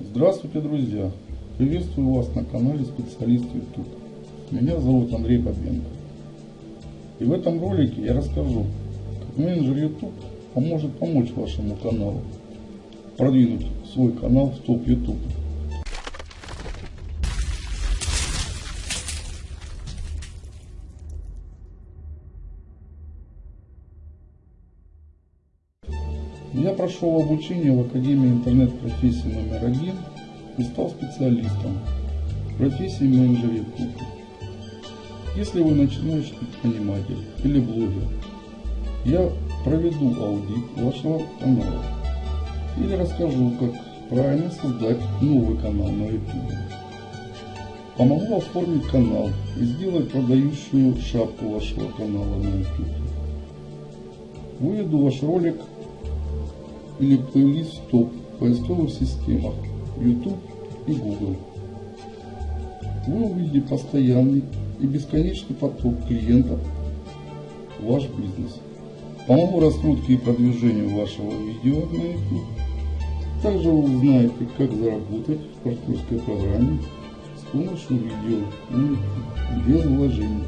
Здравствуйте, друзья! Приветствую вас на канале Специалист YouTube. Меня зовут Андрей Бабенко. И в этом ролике я расскажу, как менеджер YouTube поможет помочь вашему каналу продвинуть свой канал в топ YouTube. Я прошел обучение в Академии интернет-профессии номер один и стал специалистом в профессии менеджер YouTube. Если вы начинающий предприниматель или блогер, я проведу аудит вашего канала или расскажу, как правильно создать новый канал на YouTube. Помогу оформить канал и сделать продающую шапку вашего канала на YouTube. Выведу ваш ролик или плейлист топ поисковых системах YouTube и Google. Вы увидите постоянный и бесконечный поток клиентов в ваш бизнес. Помогу раскрутке и продвижению вашего видео на YouTube. Также вы узнаете, как заработать в партнерской программе с помощью видео без вложений.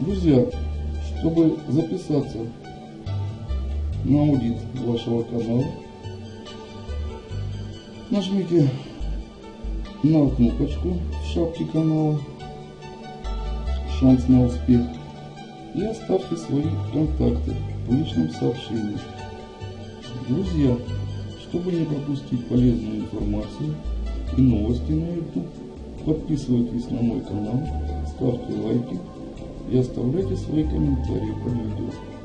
Друзья, чтобы записаться на аудит вашего канала. Нажмите на кнопочку в шапке канала «Шанс на успех» и оставьте свои контакты в личном сообщении. Друзья, чтобы не пропустить полезную информацию и новости на YouTube, подписывайтесь на мой канал, ставьте лайки и оставляйте свои комментарии под видео.